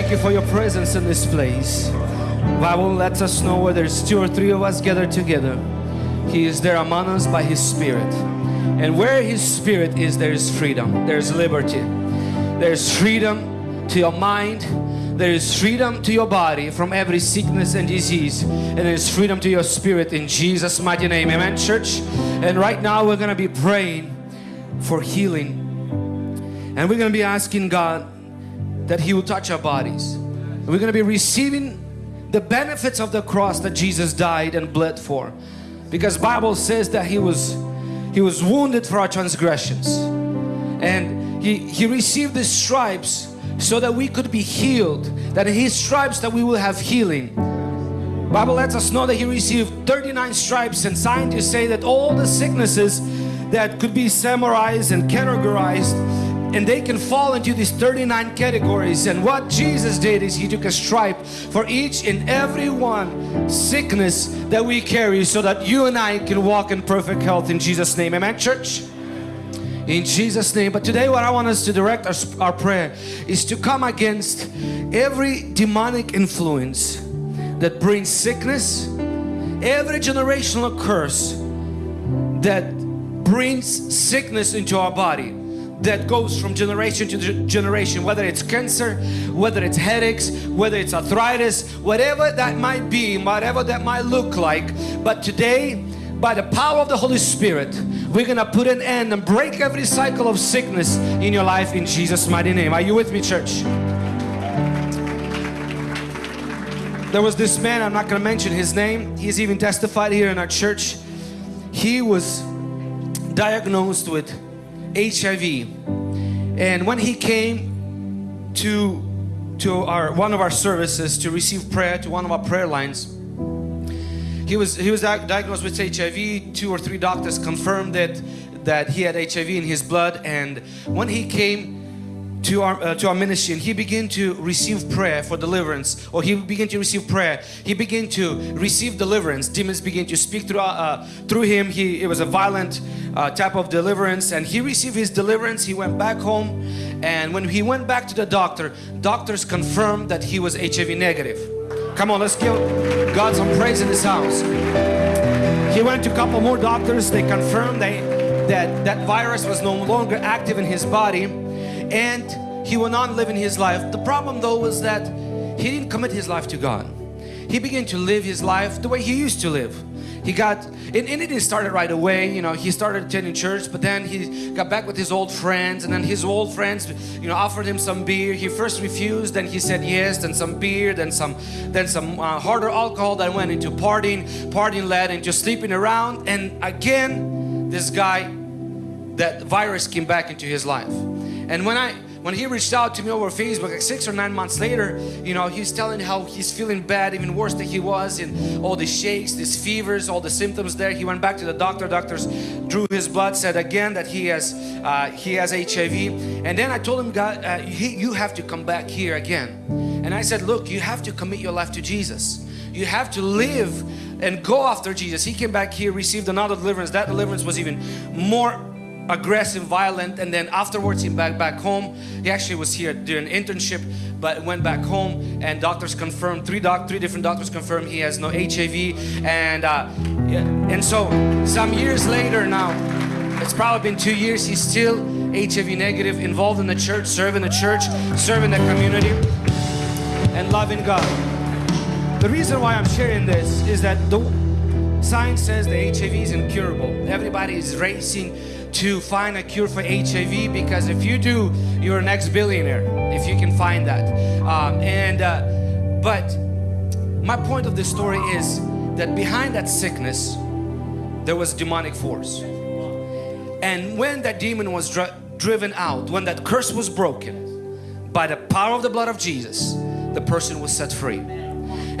Thank you for your presence in this place. Bible lets us know where there's two or three of us gathered together. He is there among us by His Spirit. And where His Spirit is, there is freedom. There's liberty. There's freedom to your mind. There is freedom to your body from every sickness and disease. And there is freedom to your spirit in Jesus' mighty name. Amen, church. And right now we're going to be praying for healing. And we're going to be asking God that He will touch our bodies. We're going to be receiving the benefits of the cross that Jesus died and bled for. Because Bible says that He was He was wounded for our transgressions. And He, he received the stripes so that we could be healed. That in His stripes that we will have healing. Bible lets us know that He received 39 stripes and scientists say that all the sicknesses that could be summarized and categorized and they can fall into these 39 categories. And what Jesus did is he took a stripe for each and every one sickness that we carry so that you and I can walk in perfect health in Jesus name. Amen church? In Jesus name. But today what I want us to direct our, our prayer is to come against every demonic influence that brings sickness every generational curse that brings sickness into our body that goes from generation to generation whether it's cancer whether it's headaches whether it's arthritis whatever that might be whatever that might look like. But today by the power of the Holy Spirit we're gonna put an end and break every cycle of sickness in your life in Jesus mighty name. Are you with me church? There was this man I'm not gonna mention his name. He's even testified here in our church. He was diagnosed with HIV and when he came to to our one of our services to receive prayer to one of our prayer lines he was he was diagnosed with HIV two or three doctors confirmed that that he had HIV in his blood. And when he came to our uh, to our ministry and he began to receive prayer for deliverance or he began to receive prayer. He began to receive deliverance. Demons began to speak through uh, through him. He it was a violent uh, type of deliverance and he received his deliverance. He went back home and when he went back to the doctor doctors confirmed that he was HIV negative. Come on let's give God some praise in this house. He went to a couple more doctors. They confirmed they that that virus was no longer active in his body and he went on living his life. The problem though was that he didn't commit his life to God. He began to live his life the way he used to live. He got, and, and it didn't start right away, you know, he started attending church, but then he got back with his old friends and then his old friends, you know, offered him some beer. He first refused, then he said yes, then some beer, then some, then some uh, harder alcohol that went into partying, partying led into sleeping around. And again, this guy, that virus came back into his life. And when I when he reached out to me over Facebook like six or nine months later you know he's telling how he's feeling bad even worse than he was and all the shakes these fevers all the symptoms there. He went back to the doctor. Doctors drew his blood said again that he has uh, he has HIV and then I told him God uh, he, you have to come back here again. And I said look you have to commit your life to Jesus. You have to live and go after Jesus. He came back here received another deliverance. That deliverance was even more aggressive, violent, and then afterwards he back back home. He actually was here doing internship, but went back home, and doctors confirmed three doc three different doctors confirmed he has no HIV, and uh, and so some years later now, it's probably been two years. He's still HIV negative, involved in the church, serving the church, serving the community, and loving God. The reason why I'm sharing this is that the science says the HIV is incurable. Everybody is racing to find a cure for HIV because if you do, you're next billionaire if you can find that. Um, and uh, but my point of this story is that behind that sickness, there was demonic force. And when that demon was dri driven out, when that curse was broken, by the power of the blood of Jesus, the person was set free.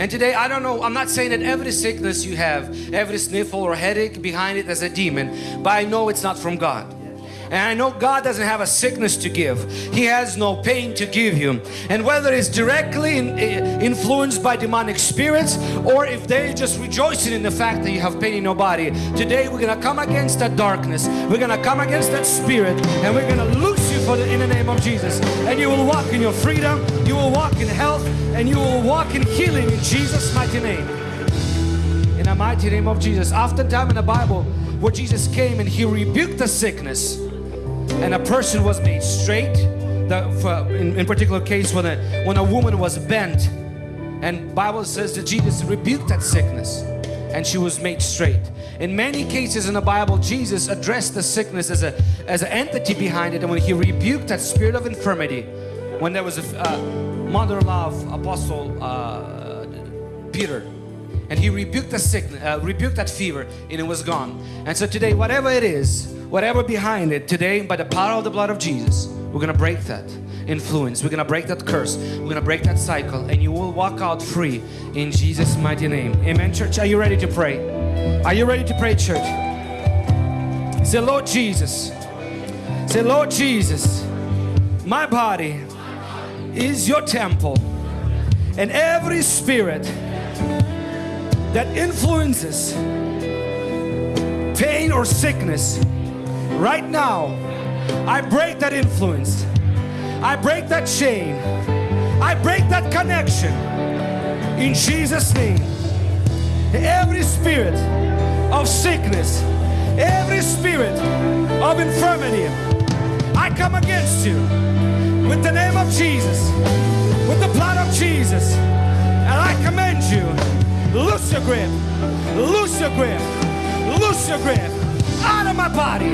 And today, I don't know, I'm not saying that every sickness you have, every sniffle or headache behind it as a demon, but I know it's not from God. And I know God doesn't have a sickness to give. He has no pain to give you. And whether it's directly in, eh, influenced by demonic spirits or if they're just rejoicing in the fact that you have pain in your body, today we're going to come against that darkness. We're going to come against that spirit and we're going to loose for the, in the name of Jesus. And you will walk in your freedom, you will walk in health, and you will walk in healing in Jesus' mighty name. In the mighty name of Jesus. Oftentimes in the Bible, where Jesus came and He rebuked the sickness, and a person was made straight. The, for, in, in particular case, when a when a woman was bent, and Bible says that Jesus rebuked that sickness, and she was made straight. In many cases in the Bible, Jesus addressed the sickness as a as an entity behind it, and when He rebuked that spirit of infirmity, when there was a uh, mother-in-law Apostle uh, Peter, and he rebuked the sickness, uh, rebuked that fever, and it was gone. And so today, whatever it is, whatever behind it, today, by the power of the blood of Jesus, we're gonna break that influence. We're gonna break that curse. We're gonna break that cycle, and you will walk out free in Jesus' mighty name. Amen, church. Are you ready to pray? Are you ready to pray, church? Say, Lord Jesus. Say, Lord Jesus, my body is your temple, and every spirit that influences pain or sickness right now I break that influence I break that chain. I break that connection. In Jesus name. Every spirit of sickness every spirit of infirmity I come against you with the name of Jesus with the blood of Jesus. And I command you loose your grip, loose your grip, loose your grip. Out of my body,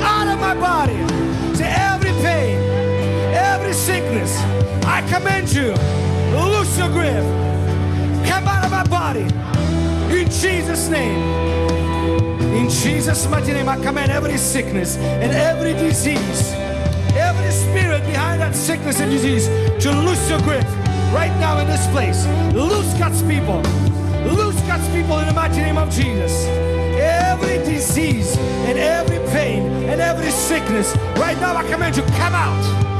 out of my body, to every pain, sickness. I command you, loose your grip, come out of my body, in Jesus' name. In Jesus' mighty name, I command every sickness and every disease, every spirit behind that sickness and disease to loose your grip right now in this place. Loose God's people. Loose God's people in the mighty name of Jesus. Every disease and every pain and every sickness, right now I command you, come out.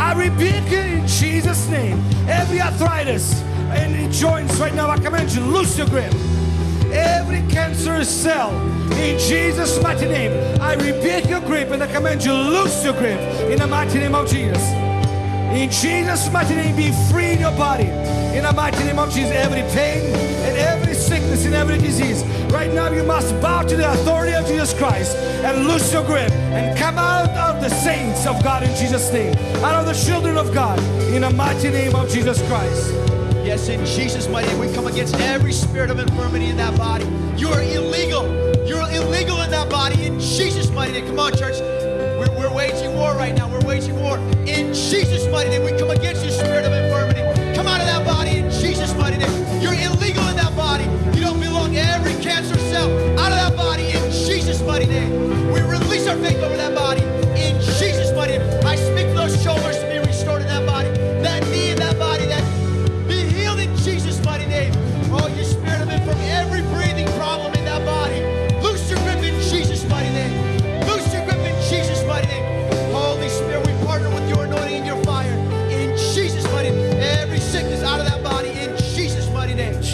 I rebuke you in Jesus' name. Every arthritis and joints, right now I command you, loose your grip. Every cancerous cell, in Jesus' mighty name, I rebuke your grip and I command you, loose your grip in the mighty name of Jesus. In Jesus' mighty name, be free in your body. In the mighty name of Jesus, every pain and every sickness and every disease. Right now, you must bow to the authority of Jesus Christ and loose your grip and come out of the saints of God in Jesus' name. Out of the children of God in the mighty name of Jesus Christ. Yes, in Jesus' mighty name, we come against every spirit of infirmity in that body. You are illegal. You're illegal in that body in Jesus' mighty name. Come on, church. War right now. We're waging war. In Jesus' mighty name, we come against you, spirit of infirmity.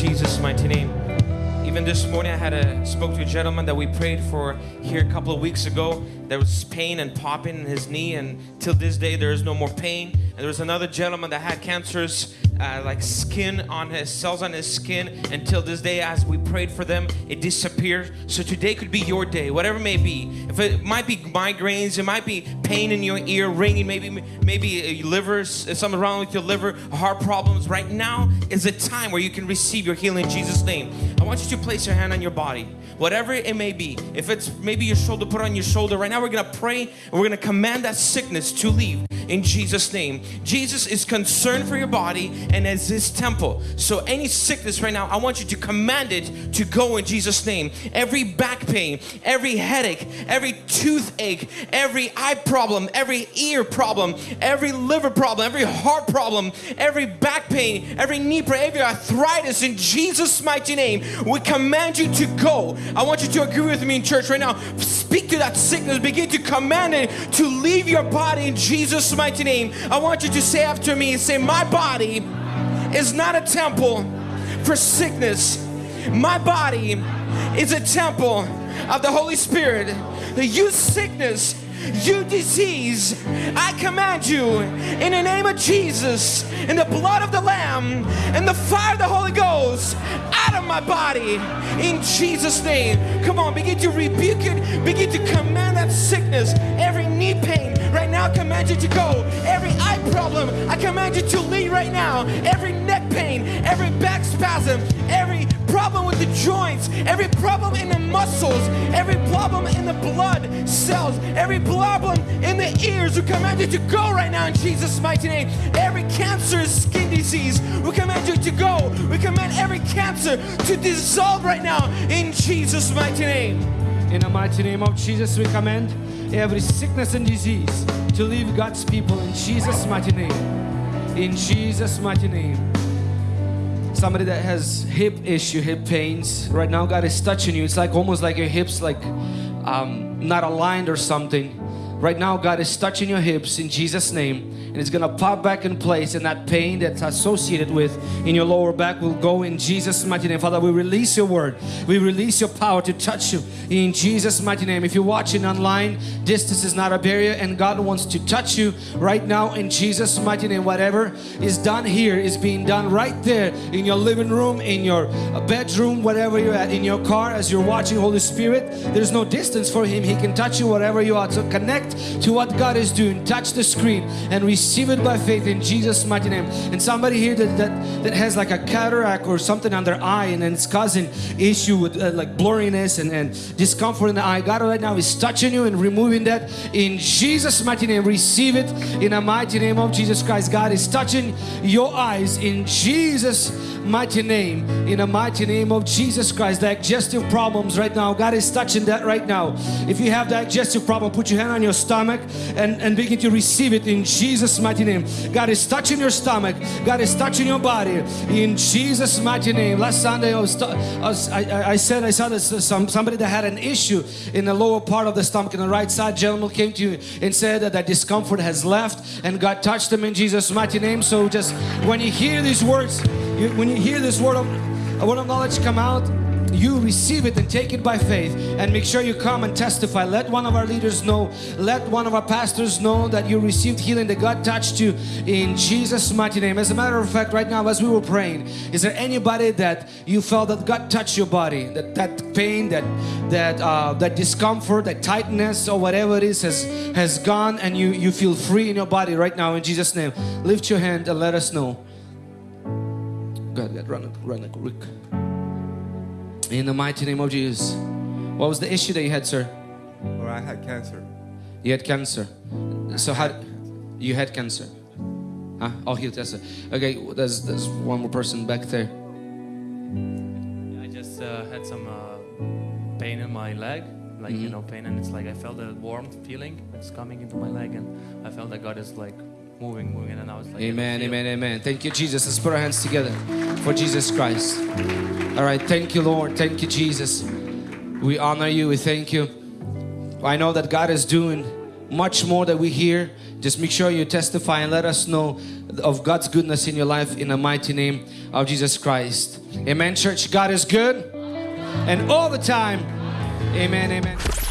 Jesus' mighty name. Even this morning, I had a spoke to a gentleman that we prayed for here a couple of weeks ago. There was pain and popping in his knee, and till this day, there is no more pain. And there was another gentleman that had cancerous, uh, like skin on his cells on his skin. Until this day, as we prayed for them, it disappeared. So today could be your day, whatever may be. If it might be migraines, it might be pain in your ear, ringing, maybe maybe liver, something wrong with your liver, heart problems. Right now is a time where you can receive your healing in Jesus' name. I want you to place your hand on your body, whatever it may be. If it's maybe your shoulder, put on your shoulder. Right now, we're gonna pray and we're gonna command that sickness to leave in Jesus' name. Jesus is concerned for your body and as His temple. So any sickness right now, I want you to command it to go in Jesus' name. Every back pain, every headache, every toothache, every eye problem, every ear problem, every liver problem, every heart problem, every back pain, every knee pain, every arthritis in Jesus' mighty name, we command you to go. I want you to agree with me in church right now. Speak to that sickness, begin to command it to leave your body in Jesus' mighty name. I want you to say after me say, My body is not a temple for sickness. My body is a temple of the Holy Spirit. You sickness, You disease, I command you in the name of Jesus, in the blood of the Lamb, and the fire of the Holy Ghost, out of my body, in Jesus' name. Come on, begin to rebuke it, begin to command that sickness, every knee pain, right now, I command you to go. Every eye problem, I command you to leave right now. Every neck pain, every back spasm, every problem with the joints, every problem in the muscles, every problem in the blood cells, every problem in the ears, we command you to go right now in Jesus' mighty name. Every cancerous skin disease, we command you to go. We command every cancer to dissolve right now in Jesus' mighty name. In the mighty name of Jesus, we command every sickness and disease to leave God's people in Jesus' mighty name. In Jesus' mighty name. Somebody that has hip issue, hip pains, right now God is touching you. It's like almost like your hips like um, not aligned or something. Right now God is touching your hips in Jesus' name and it's gonna pop back in place and that pain that's associated with in your lower back will go in Jesus' mighty name. Father, we release your word. We release your power to touch you in Jesus' mighty name. If you're watching online, distance is not a barrier and God wants to touch you right now in Jesus' mighty name. Whatever is done here is being done right there in your living room, in your bedroom, whatever you're at, in your car as you're watching Holy Spirit. There's no distance for Him. He can touch you wherever you are. So connect to what God is doing. Touch the screen and receive it by faith in Jesus' mighty name. And somebody here that, that, that has like a cataract or something on their eye and, then it's causing issue with uh, like blurriness and, and discomfort in the eye. God right now is touching you and removing that in Jesus' mighty name. Receive it in the mighty name of Jesus Christ. God is touching your eyes in Jesus' mighty name. In the mighty name of Jesus Christ. Digestive problems right now. God is touching that right now. If you have digestive problem, put your hand on your stomach and, and begin to receive it in Jesus' mighty name. God is touching your stomach. God is touching your body in Jesus' mighty name. Last Sunday I was, I, I, I said I saw this uh, some somebody that had an issue in the lower part of the stomach in the right side. Gentleman came to you and said that that discomfort has left and God touched them in Jesus' mighty name. So just when you hear these words, you, when you hear this word of, word of knowledge come out, you receive it and take it by faith. And make sure you come and testify. Let one of our leaders know. Let one of our pastors know that you received healing that God touched you in Jesus mighty name. As a matter of fact right now as we were praying is there anybody that you felt that God touched your body? That that pain that that uh, that discomfort that tightness or whatever it is has has gone and you you feel free in your body right now in Jesus name. Lift your hand and let us know God, God, run it, run it, quick. In the mighty name of Jesus. What was the issue that you had, sir? Or I had cancer. You had cancer. So how? You had cancer. Huh? Oh, healed cancer. Okay, there's there's one more person back there. I just uh, had some uh, pain in my leg, like you Mhm. know, pain, and it's like I felt a warm feeling. It's coming into my leg, and I felt that God is like moving, moving, and I was like, Amen, amen, amen. Thank you, Jesus. Let's put our hands together for Jesus Christ. All right, thank you, Lord. Thank you, Jesus. We honor you. We thank you. I know that God is doing much more that we hear. Just make sure you testify and let us know of God's goodness in your life in the mighty name of Jesus Christ. Amen, church. God is good and all the time. Amen, amen.